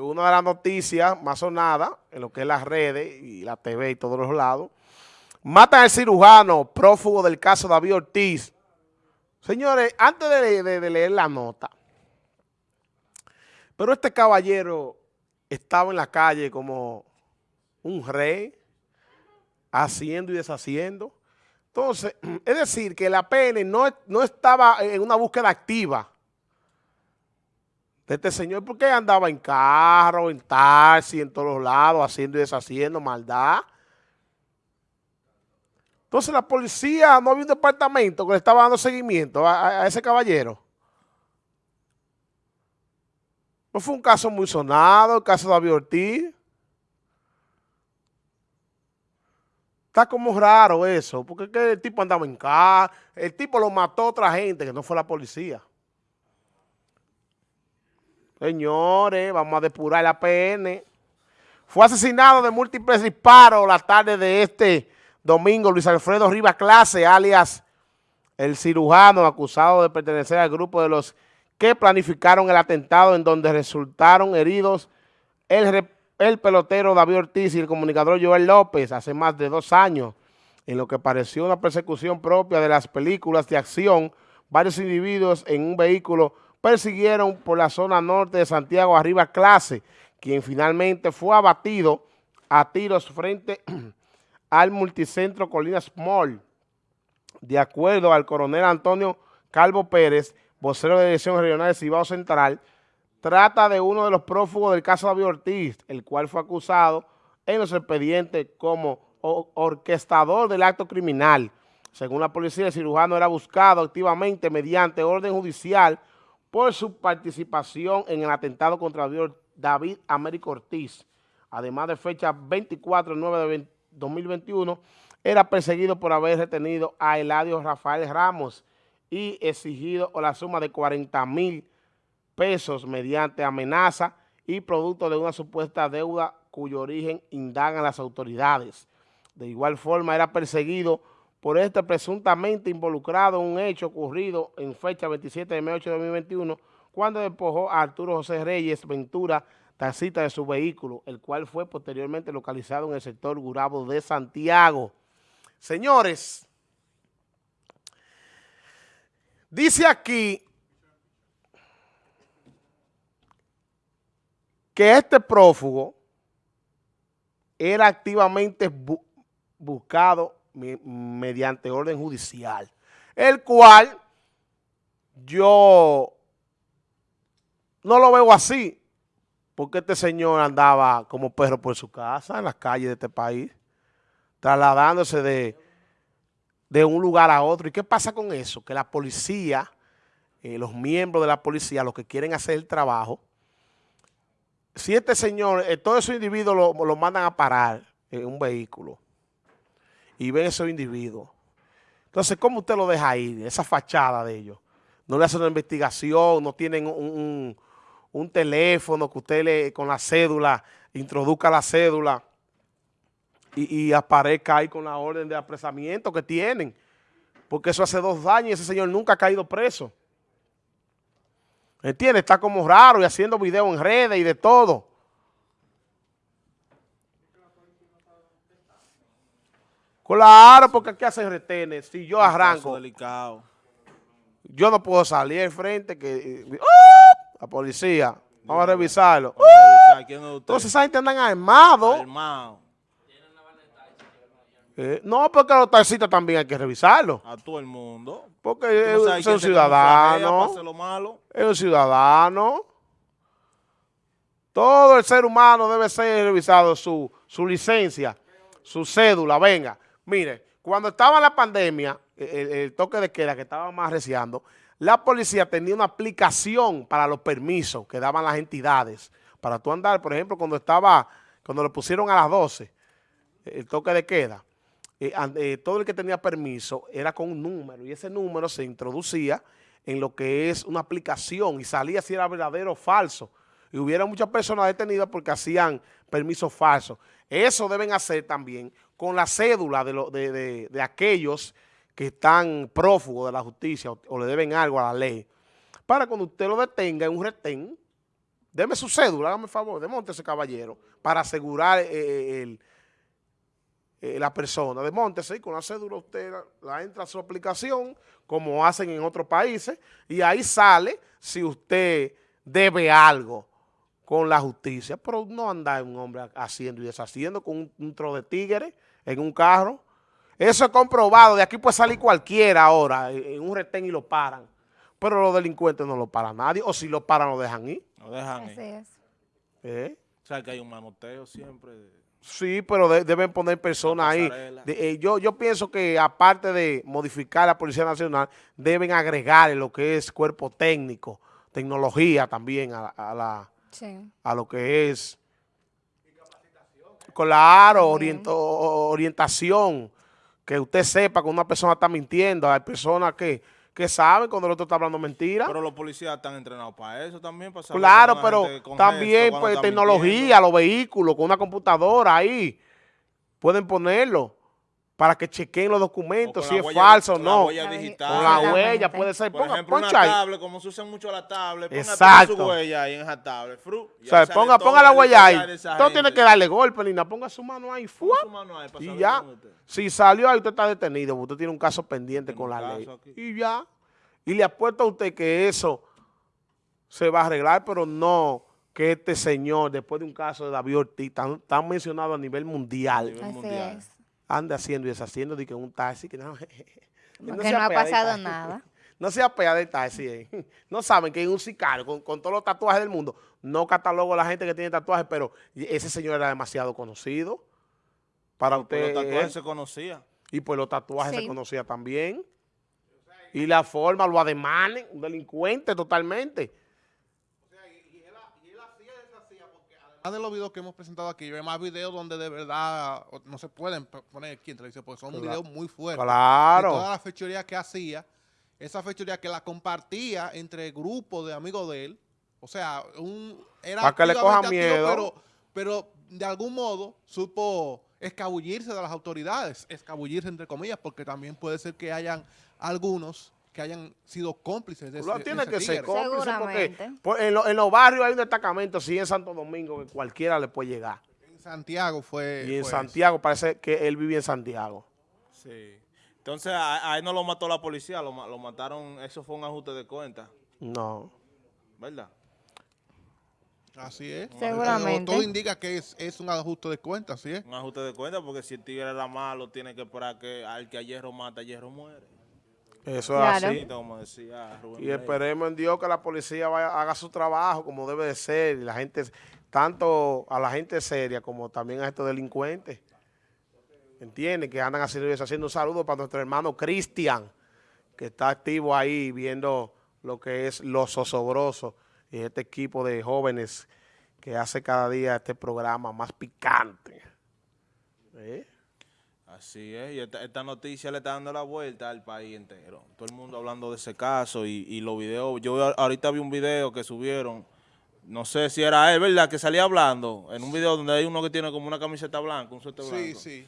una de las noticias más sonadas en lo que es las redes y la TV y todos los lados, matan al cirujano prófugo del caso David Ortiz. Señores, antes de, leer la nota, pero este caballero estaba en la calle como un rey, haciendo y deshaciendo. Entonces, es decir, que la PN no, no estaba en una búsqueda activa de este señor, porque andaba en carro, en taxi, en todos lados, haciendo y deshaciendo maldad. Entonces la policía, no había un departamento que le estaba dando seguimiento a, ese caballero. No fue un caso muy sonado, el caso de David Ortiz. Está como raro eso, porque el tipo andaba en carro, el tipo lo mató a otra gente que no fue la policía. Señores, vamos a depurar la PN. Fue asesinado de múltiples disparos la tarde de este domingo Luis Alfredo Rivas Clase, alias el cirujano acusado de pertenecer al grupo de los que planificaron el atentado en donde resultaron heridos el, el pelotero David Ortiz y el comunicador Joel López hace más de dos años, en lo que pareció una persecución propia de las películas de acción, varios individuos en un vehículo persiguieron por la zona norte de Santiago arriba clase, quien finalmente fue abatido a tiros frente al multicentro Colinas Mall. De acuerdo al coronel Antonio Calvo Pérez, vocero de la Dirección Regional de Cibao Central, trata de uno de los prófugos del caso David Ortiz, el cual fue acusado en los expedientes como orquestador del acto criminal. Según la policía, el cirujano era buscado activamente mediante orden judicial por su participación en el atentado contra David Américo Ortiz. Además de fecha 24 de 9 de 2021, era perseguido por haber retenido a Eladio Rafael Ramos y exigido la suma de 40 mil pesos mediante amenaza y producto de una supuesta deuda cuyo origen indagan las autoridades. De igual forma, era perseguido por este presuntamente involucrado en un hecho ocurrido en fecha 27 de mayo de 2021, cuando despojó a Arturo José Reyes Ventura, taxista de su vehículo, el cual fue posteriormente localizado en el sector Gurabo de Santiago. Señores, dice aquí que este prófugo era activamente buscado mediante orden judicial, el cual yo no lo veo así, porque este señor andaba como perro por su casa, en las calles de este país, trasladándose de, de un lugar a otro. ¿Y qué pasa con eso? Que la policía, eh, los miembros de la policía, los que quieren hacer el trabajo, si este señor, eh, todos esos individuos lo, lo mandan a parar en un vehículo, y ven esos individuos. Entonces, ¿cómo usted lo deja ahí, esa fachada de ellos? No le hacen una investigación, no tienen un, teléfono que usted le, con la cédula, introduzca la cédula y, aparezca ahí con la orden de apresamiento que tienen. Porque eso hace dos años y ese señor nunca ha caído preso. ¿Entiende? Está como raro y haciendo videos en redes y de todo. Claro, porque aquí hacen retenes. Si yo arranco. delicado. Yo no puedo salir al frente que. ¡uh! La policía. Vamos a revisarlo. ¡Uh! Entonces esa gente andan armados. Armado. Eh, no, porque los taxistas también hay que revisarlo. A todo el mundo. Porque es, un ciudadano. Es un ciudadano. Todo el ser humano debe ser revisado su, su licencia, su cédula, venga. Mire, cuando estaba la pandemia, el, toque de queda que estaba más reciando, la policía tenía una aplicación para los permisos que daban las entidades. Para tú andar, por ejemplo, cuando estaba, cuando lo pusieron a las 12, el toque de queda, eh, eh, todo el que tenía permiso era con un número y ese número se introducía en lo que es una aplicación y salía si era verdadero o falso. Y hubiera muchas personas detenidas porque hacían permisos falsos. Eso deben hacer también con la cédula de, de, aquellos que están prófugos de la justicia o, le deben algo a la ley. Para cuando usted lo detenga en un retén, Deme su cédula, hágame el favor, ese caballero, para asegurar eh, eh, el, eh, la persona. Demóntese y con la cédula usted la, entra a su aplicación, como hacen en otros países, y ahí sale si usted debe algo con la justicia. Pero no anda un hombre haciendo y deshaciendo con un, un tro de tigre en un carro. Eso es comprobado. De aquí puede salir cualquiera ahora en un retén y lo paran. Pero los delincuentes no lo paran nadie. O si lo paran, lo dejan ir. Lo dejan ir. Así es. ¿Eh? O sea, que hay un manoteo siempre. Sí, pero deben poner personas ahí. Eh, yo, yo pienso que aparte de modificar la Policía Nacional, deben agregar lo que es cuerpo técnico, tecnología también a, la, a lo que es... Claro, orientación, que usted sepa que una persona está mintiendo, hay personas que que saben cuando el otro está hablando mentira. Pero los policías están entrenados para eso también. Para claro, pero también pues, tecnología, los vehículos, con una computadora ahí, pueden ponerlo para que chequen los documentos, si es falso o no. Con la huella digital. Con la huella puede ser. Por ejemplo, una tablet, como se usa mucho la tablet, ponga Exacto. su huella ahí en esa tablet. Fru, o sea, ponga, ponga la huella ahí. Usted tiene que darle golpe, Lina. Ponga su mano ahí. Su mano ahí y ya. Si salió ahí, usted está detenido. Usted tiene un caso pendiente con la ley. Y ya. Y le apuesto a usted que eso se va a arreglar, pero no que este señor, después de un caso de David Ortiz, tan, tan mencionado a nivel mundial. mundial ande haciendo y deshaciendo de que un taxi que no, no, no ha pasado nada. No se apea del taxi. Eh. No saben que es un sicario con, todos los tatuajes del mundo. No catalogo a la gente que tiene tatuajes, pero ese señor era demasiado conocido. Para usted. los tatuajes se conocía. Y pues los tatuajes se conocía también. Y la forma, lo ademanes, un delincuente totalmente. De los videos que hemos presentado aquí, hay más videos donde de verdad no se pueden poner aquí en televisión porque son videos muy fuertes. Claro. Toda la fechoría que hacía, esa fechoría que la compartía entre grupos de amigos de él, o sea, un, era Para que le coja miedo. Pero, pero de algún modo supo escabullirse de las autoridades, escabullirse entre comillas, porque también puede ser que hayan algunos que hayan sido cómplices de, ese, tiene que ser cómplice porque en, los barrios hay un destacamento, sí en Santo Domingo, que cualquiera le puede llegar. En Santiago fue... Y en Santiago, parece que él vivía en Santiago. Sí. Entonces, a, él no lo mató la policía, lo, mataron, eso fue un ajuste de cuenta. No. ¿Verdad? Así es. Seguramente. Todo indica que es, es, un ajuste de cuenta, ¿sí es? Un ajuste de cuenta porque si el tigre era malo, tiene que esperar que al que a hierro mata, a hierro muere. Eso es así. y esperemos en Dios que la policía vaya, haga su trabajo como debe de ser. Y la gente, tanto a la gente seria como también a estos delincuentes. ¿Entienden? Que andan haciendo, haciendo un saludo para nuestro hermano Cristian, que está activo ahí viendo lo que es Los Osobrosos y este equipo de jóvenes que hace cada día este programa más picante. ¿Eh? Así es, y esta, noticia le está dando la vuelta al país entero. Todo el mundo hablando de ese caso y, los videos. Yo ahorita vi un video que subieron, no sé si era él, ¿verdad? Que salía hablando en un video donde hay uno que tiene como una camiseta blanca, un suéter blanco. Sí, sí.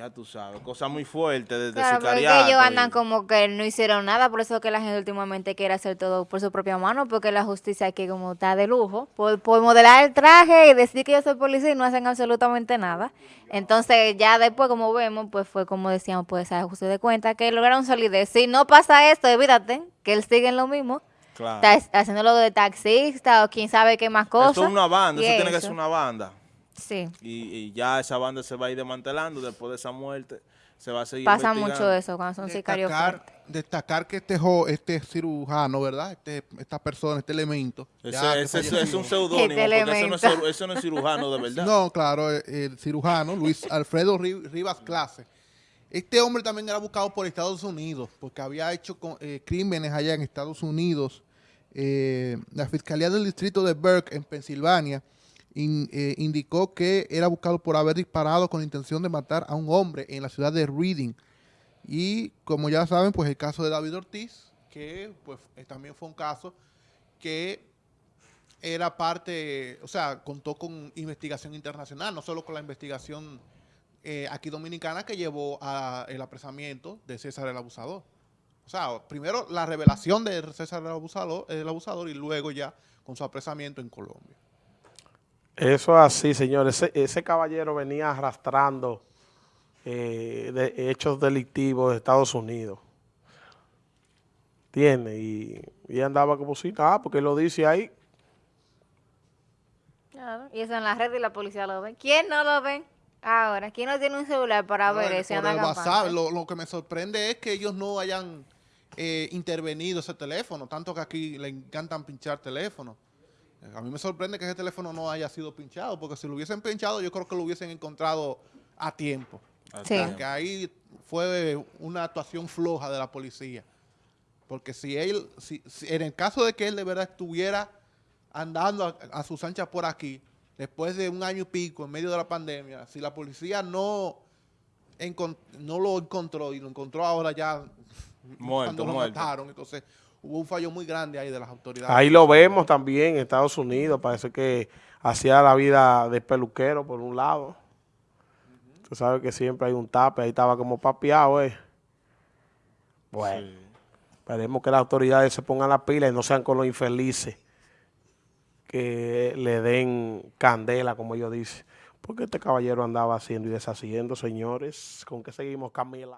Ya tú sabes, cosas muy fuertes de, claro, sicariato. ellos andan como que no hicieron nada, por eso que la gente últimamente quiere hacer todo por su propia mano, porque la justicia aquí como está de lujo, por, modelar el traje y decir que yo soy policía y no hacen absolutamente nada. Entonces ya después, como vemos, pues fue como decíamos, pues ese ajuste de cuenta, que lograron solidez. Si no pasa esto, evídate, que él sigue en lo mismo. Claro. Está haciéndolo de taxista o quién sabe qué más cosas. Eso es una banda, eso tiene que ser una banda. Sí. Y, ya esa banda se va a ir desmantelando después de esa muerte. Se va a seguir Pasa mucho eso cuando son sicarios Destacar que este, este cirujano, ¿verdad? Este, esta persona, este elemento. Ese, es un seudónimo, porque eso no, es, cirujano de verdad. No, claro, el, cirujano, Luis Alfredo Rivas Clase. Este hombre también era buscado por Estados Unidos, porque había hecho eh, crímenes allá en Estados Unidos. Eh, la Fiscalía del Distrito de Burke, en Pensilvania, eh, indicó que era buscado por haber disparado con la intención de matar a un hombre en la ciudad de Reading. Y como ya saben, pues el caso de David Ortiz, que pues también fue un caso que era parte, o sea, contó con investigación internacional, no solo con la investigación eh, aquí dominicana que llevó al apresamiento de César el Abusador. O sea, primero la revelación de César el Abusador, el abusador y luego ya con su apresamiento en Colombia. Eso es así, señores. Ese, ese caballero venía arrastrando eh, de hechos delictivos de Estados Unidos. ¿Entiendes? Y, y andaba como si nada, porque lo dice ahí. Claro, Y eso en la red y la policía lo ven. ¿Quién no lo ven? Ahora, ¿quién no tiene un celular para ver eso? lo, lo que me sorprende es que ellos no hayan eh, intervenido ese teléfono, tanto que aquí le encantan pinchar teléfonos. A mí me sorprende que ese teléfono no haya sido pinchado, porque si lo hubiesen pinchado, yo creo que lo hubiesen encontrado a tiempo. Sí. Porque ahí fue una actuación floja de la policía. Porque si él, si, si- en el caso de que él de verdad estuviera andando a, a sus anchas por aquí, después de un año y pico, en medio de la pandemia, si la policía no, no lo encontró y lo encontró ahora ya Muerto, cuando lo muerto. mataron, entonces hubo un fallo muy grande ahí de las autoridades. Ahí lo vemos también en Estados Unidos. Parece que hacía la vida de peluquero por un lado. Tú sabes que siempre hay un tape. Ahí estaba como papeado, eh. Bueno, Sí. esperemos que las autoridades se pongan la pila y no sean con los infelices que le den candela, como ellos dicen. Porque este caballero andaba haciendo y deshaciendo, señores. ¿Con qué seguimos, Camila?